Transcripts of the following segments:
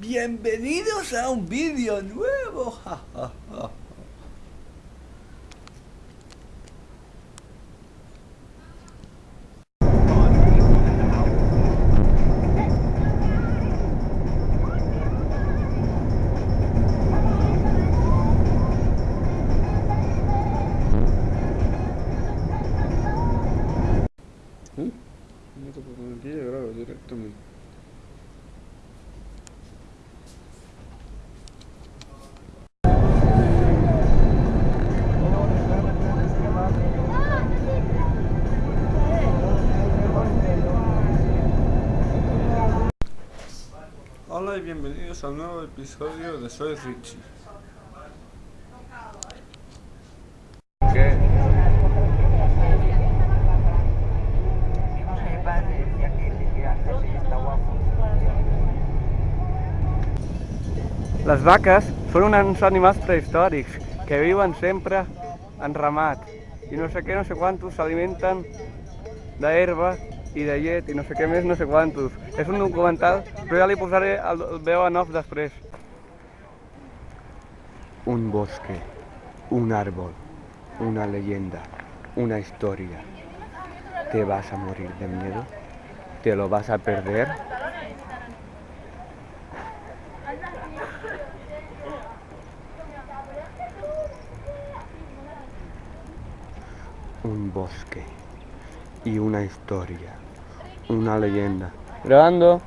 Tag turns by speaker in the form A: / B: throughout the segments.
A: Bienvenidos a un vídeo nuevo.
B: Y bienvenidos a un nuevo episodio de Soy Richie.
C: Les vaques són uns animals prehistòrics que viuen sempre en ramat i no sé què, no sé quantos, s'alimenten d'herba i de llet i no sé què més, no sé quantos. És un documental, però ja li posaré el, veu en off després.
D: Un bosque, un árbol, una leyenda, una historia. ¿Te vas a morir de miedo? ¿Te lo vas a perder? Un bosque y una historia, una leyenda.
C: Grabando.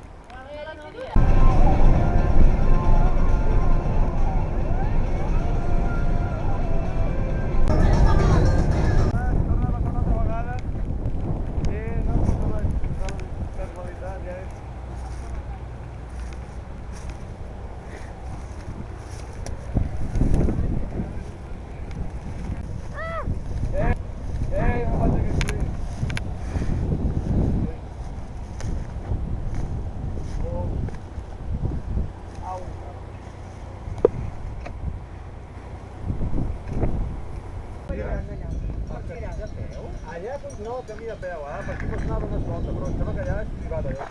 E: Allà continua el camí de peu, eh? Per aquí pots anar d'una volta, però em sembla que allà és privat, allò.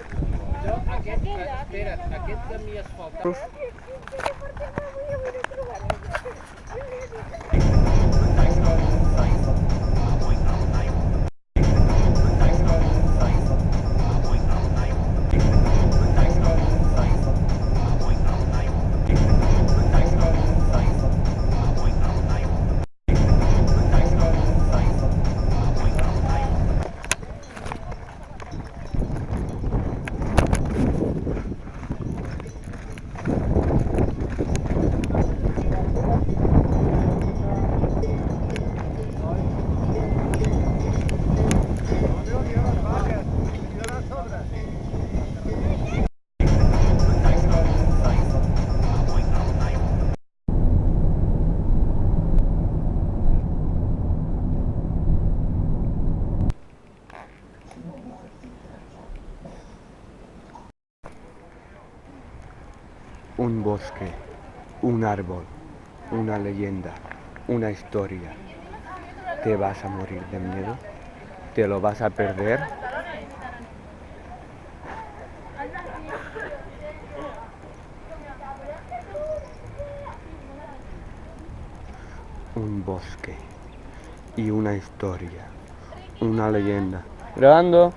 F: Aquest, espera't, aquest camí asfaltat
D: Un bosque, un árbol, una leyenda, una historia. ¿Te vas a morir de miedo? ¿Te lo vas a perder? Un bosque y una historia, una leyenda.
C: Grabando.